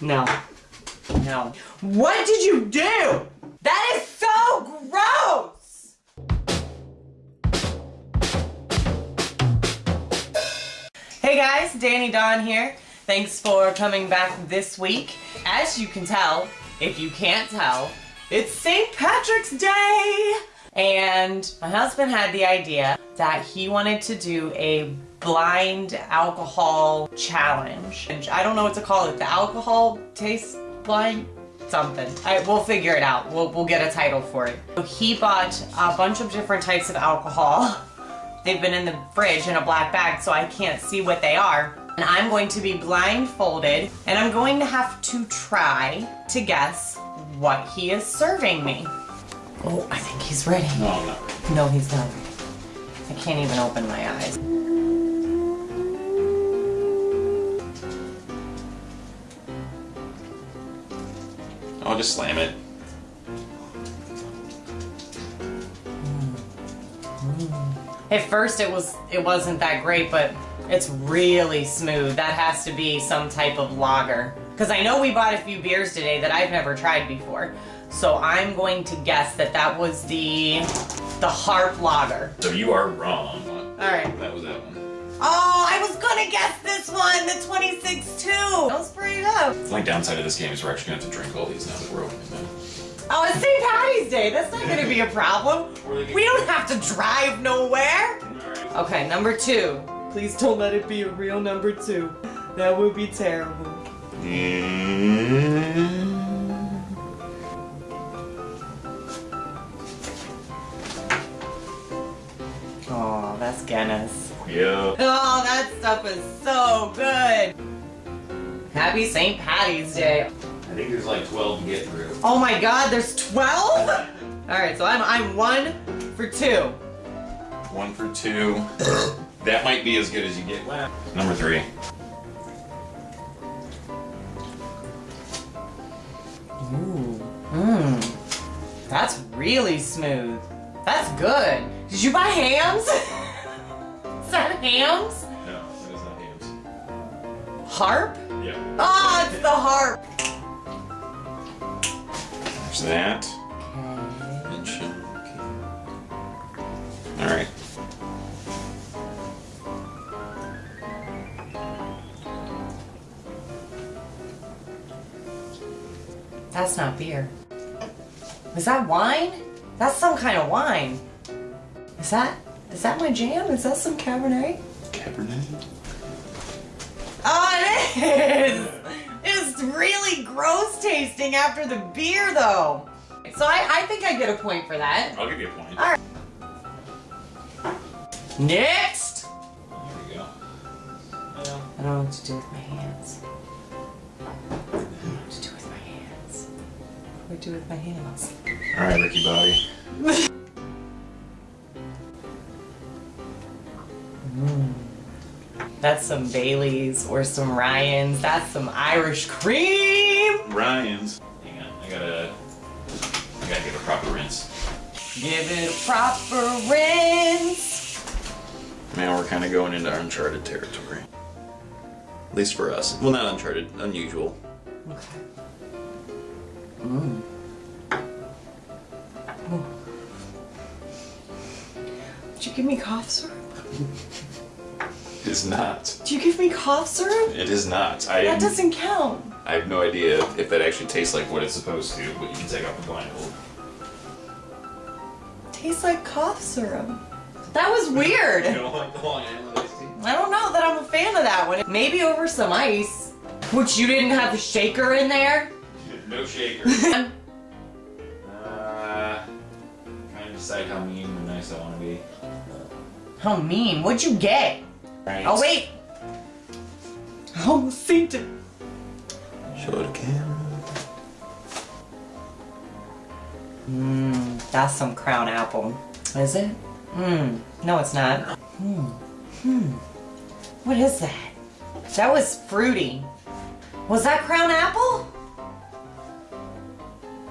No. No. What did you do? That is so gross! Hey guys, Danny Dawn here. Thanks for coming back this week. As you can tell, if you can't tell, it's St. Patrick's Day! And my husband had the idea that he wanted to do a blind alcohol challenge. And I don't know what to call it. The alcohol taste blind? Something. I, we'll figure it out. We'll, we'll get a title for it. So he bought a bunch of different types of alcohol. They've been in the fridge in a black bag so I can't see what they are. And I'm going to be blindfolded and I'm going to have to try to guess what he is serving me. Oh, I think he's ready. No, I'm not ready. No, he's not ready. I can't even open my eyes. I'll just slam it. At first it was it wasn't that great, but it's really smooth. That has to be some type of lager. Because I know we bought a few beers today that I've never tried before. So I'm going to guess that that was the the Harp Lager. So you are wrong. All right. That was that one. Oh, I was gonna guess this one, the 26-2. That was pretty good. The only downside of this game is we're actually gonna have to drink all these now that we're opening them. Oh, it's St. Patty's Day. That's not gonna be a problem. We don't have to drive nowhere. Okay, number two. Please don't let it be a real number two. That would be terrible. Oh, that's Guinness. Yeah. Oh, that stuff is so good. Happy St. Patty's Day. I think there's like 12 to get through. Oh my god, there's 12? Alright, so I'm I'm one for two. One for two. that might be as good as you get. Number three. Ooh. Mmm. That's really smooth. That's good. Did you buy Hamm's? Is that Hamm's? No, that is not Hamm's. Harp? Yeah. Ah, it's the harp. There's that. And shit. Alright. That's not beer. Is that wine? That's some kind of wine. Is that is that my jam? Is that some Cabernet? Cabernet? Oh, it is! It's really gross tasting after the beer, though. So I, I think I get a point for that. I'll give you a point. Alright. Next! There we go. I don't know what to do with my hands. I don't know what to do with my hands. What do I do with my hands? Alright, Ricky Bobby. That's some Baileys or some Ryan's. That's some Irish cream. Ryan's. Hang on, I gotta. I gotta give a proper rinse. Give it a proper rinse. Man, we're kind of going into uncharted territory. At least for us. Well, not uncharted, unusual. Okay. Mm. Mmm. Did you give me cough syrup? It is not. Do you give me cough syrup? It is not. I That doesn't count. I have no idea if that actually tastes like what it's supposed to, but you can take off the blindfold. Tastes like cough syrup. That was weird. You don't like the Long Island iced tea? I don't know that I'm a fan of that one. Maybe over some ice. Which you didn't have the shaker in there? No shaker. uh, trying to decide how mean or nice I want to be. How mean. What'd you get? Right. Oh, wait. I almost synced it. Show the camera. Mmm, that's some crown apple. Is it? Mmm, no it's not. Hmm, hmm. What is that? That was fruity. Was that crown apple?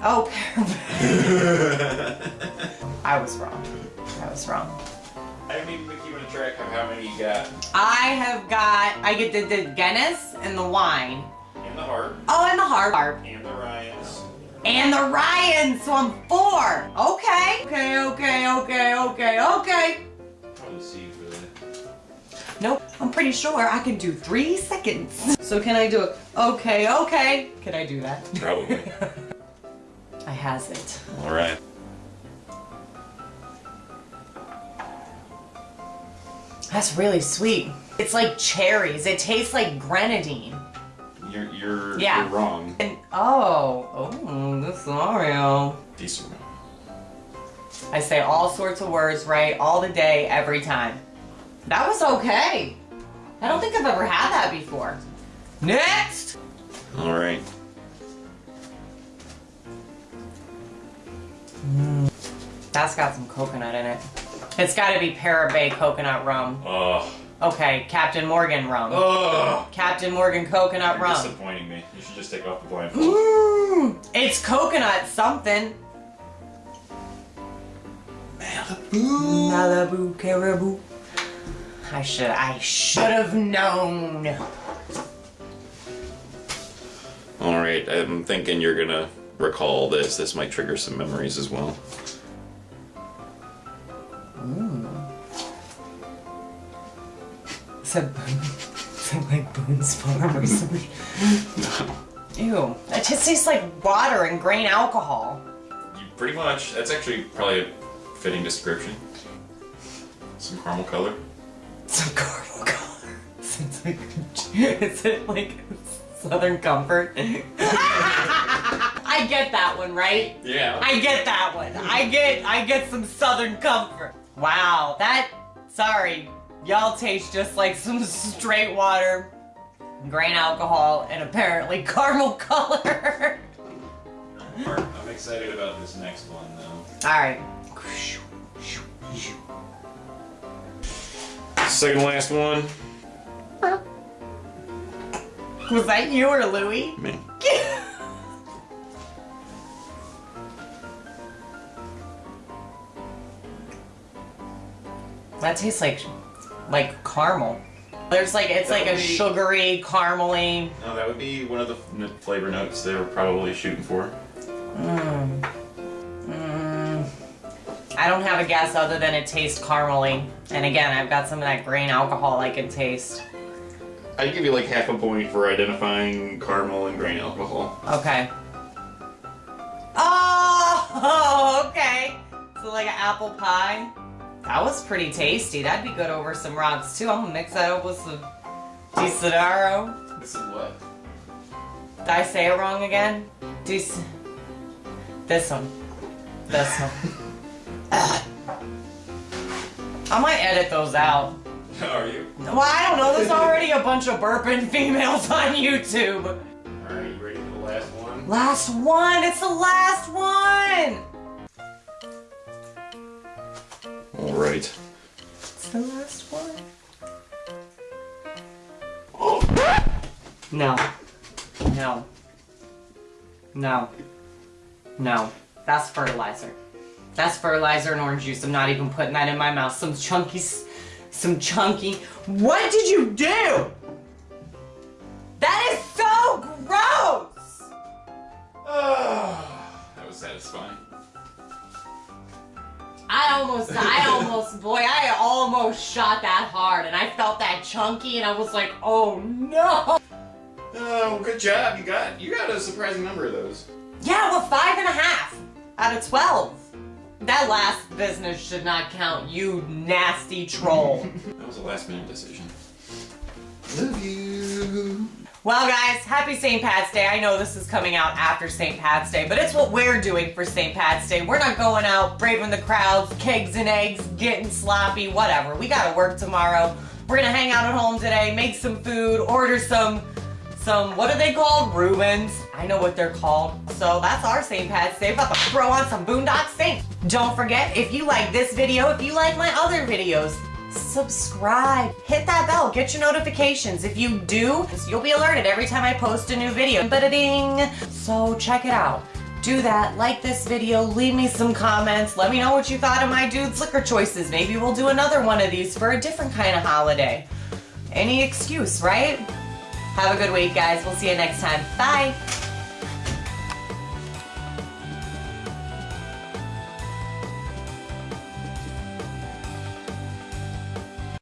Oh, I was wrong. I was wrong. I haven't even keeping a track of how many you got. I have got, I get the, the Guinness and the wine. And the harp. Oh, and the harp. Heart. And the Ryans. And the Ryan, so I'm four. Okay. Okay, okay, okay, okay, okay. Probably C for that. Nope, I'm pretty sure I can do three seconds. So can I do it? Okay, okay. Can I do that? Probably. I has it. Alright. That's really sweet. It's like cherries. It tastes like grenadine. You're you're, Yeah. you're wrong. And oh, oh, this Oreo. Decent. I say all sorts of words right all the day, every time. That was okay. I don't think I've ever had that before. Next! Alright. Mm. That's got some coconut in it. It's gotta be Parrot Bay coconut rum. Ugh. Okay, Captain Morgan rum. Ugh. Captain Morgan coconut You're rum. disappointing me. You should just take off the blindfold. Mmm, it's coconut something. Malibu. Malibu caribou. I should I should have known. Alright, I'm thinking you're gonna recall this. This might trigger some memories as well. Mm. Said said like Boone's Farm or something. Ew. It just tastes like water and grain alcohol. You pretty much. That's actually probably a fitting description. Some caramel color. Some caramel color. It's like is it like Southern Comfort? I get that one, right? Yeah. I get that one. I get I get some Southern Comfort. Wow, that sorry. Y'all taste just like some straight water, grain alcohol, and apparently caramel color. I'm excited about this next one though. Alright. Second last one. Was that you or Louie? Me. That tastes like like caramel. There's like it's That like a be- sugary, caramely. No, that would be one of the flavor notes they were probably shooting for. Mm. Mm. I don't have a guess other than it tastes caramely. And again, I've got some of that grain alcohol I can taste. I'd give you like half a point for identifying caramel and grain alcohol. Okay. Oh, okay. So like an apple pie. That was pretty tasty. That'd be good over some rocks too. I'm gonna mix that up with some Desidero. This is what? Did I say it wrong again? Des- this one. This one. I might edit those out. Are you? Well, I don't know. There's already a bunch of burping females on YouTube. Alright, you ready for the last one? Last one. It's the last one. Alright. It's the last one. No. No. No. No. That's fertilizer. That's fertilizer and orange juice. I'm not even putting that in my mouth. Some chunky, some chunky. What did you do? That is so gross! Ah, that was satisfying. I almost, I almost, boy, I almost shot that hard and I felt that chunky and I was like, oh no! Oh, good job. You got you got a surprising number of those. Yeah, well, five and a half out of 12. That last business should not count, you nasty troll. That was a last minute decision. Love you. Well, guys, happy St. Pat's Day. I know this is coming out after St. Pat's Day, but it's what we're doing for St. Pat's Day. We're not going out braving the crowds, kegs and eggs, getting sloppy, whatever. We gotta work tomorrow. We're gonna hang out at home today, make some food, order some some, what are they called? Reubens. I know what they're called. So that's our St. Pat's Day. About to throw on some Boondock Saints. Don't forget, if you like this video, if you like my other videos, subscribe. Hit that bell, get your notifications. If you do, you'll be alerted every time I post a new video. Ba-da-ding. So check it out. Do that, like this video, leave me some comments, let me know what you thought of my dude's liquor choices. Maybe we'll do another one of these for a different kind of holiday. Any excuse, right? Have a good week, guys. We'll see you next time. Bye.